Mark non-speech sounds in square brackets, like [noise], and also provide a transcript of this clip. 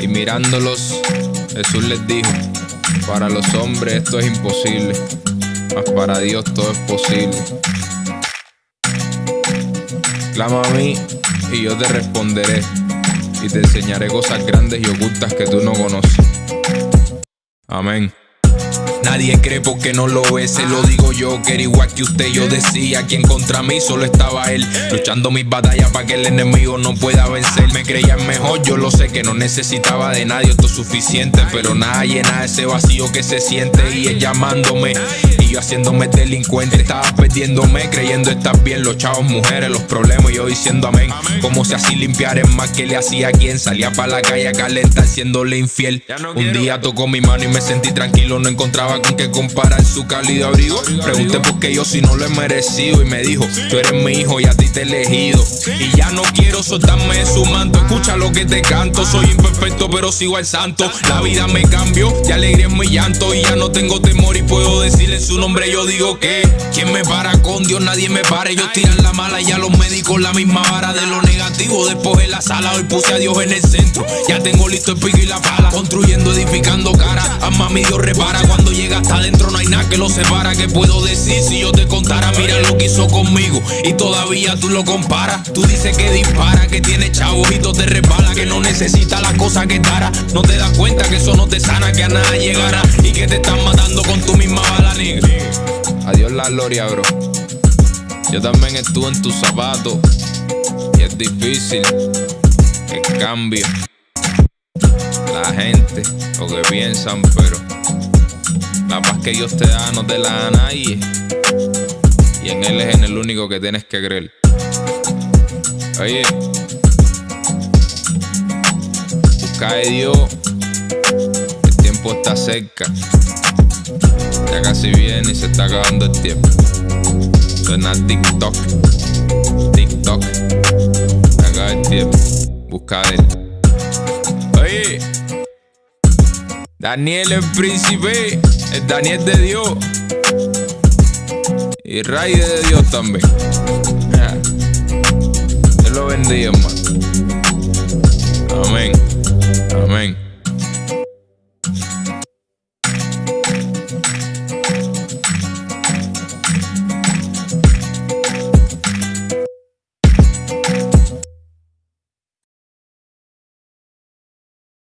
Y mirándolos, Jesús les dijo, para los hombres esto es imposible, mas para Dios todo es posible. Clama a mí y yo te responderé y te enseñaré cosas grandes y ocultas que tú no conoces. Amén. Nadie cree porque no lo ve, se lo digo yo, que era igual que usted. Yo decía que en contra mí solo estaba él, luchando mis batallas para que el enemigo no pueda vencer. Me creía mejor, yo lo sé que no necesitaba de nadie, esto es suficiente, pero nada llena ese vacío que se siente y él llamándome y yo haciéndome delincuente. Estaba perdiéndome, creyendo estar bien, los chavos, mujeres, los problemas, y yo diciendo amén. Como si así limpiar es más que le hacía a quien salía para la calle a calentar siéndole infiel. Un día tocó mi mano y me sentí tranquilo, no encontraba con qué comparar su cálido abrigo. Pregunté por qué yo si no lo he merecido y me dijo, tú eres mi hijo y a ti te he elegido. Y ya no quiero soltarme de su manto, escucha lo que te canto. Soy imperfecto pero sigo al santo. La vida me cambió, ya alegría es mi llanto y ya no tengo temor y puedo decir en su nombre yo digo que ¿Quién me para con Dios? Nadie me para. Ellos tiran la mala y a los médicos la misma vara de lo negativo. Después en la sala hoy puse a Dios en el centro. Ya tengo listo el pico y la pala, construyendo, edificando cara. Ama mi Dios repara cuando llega adentro no hay nada que lo separa. ¿Qué puedo decir si yo te contara? Mira lo que hizo conmigo y todavía tú lo comparas. Tú dices que dispara, que tiene chavos te resbala, que no necesita la cosa que tara. No te das cuenta que eso no te sana, que a nada llegará y que te están matando con tu misma bala, negra. Adiós la gloria, bro. Yo también estuve en tus zapatos y es difícil el cambio. La gente, lo que piensan, pero la paz que Dios te da no te la da nadie. Y en Él es en el único que tienes que creer. Oye, busca de Dios. El tiempo está cerca. Ya casi viene y se está acabando el tiempo. Suena TikTok. TikTok. Se acaba el tiempo. Busca de Él. Oye. Daniel el príncipe, el Daniel de Dios y Ray de Dios también. [laughs] Dios lo bendiga, hermano. Amén.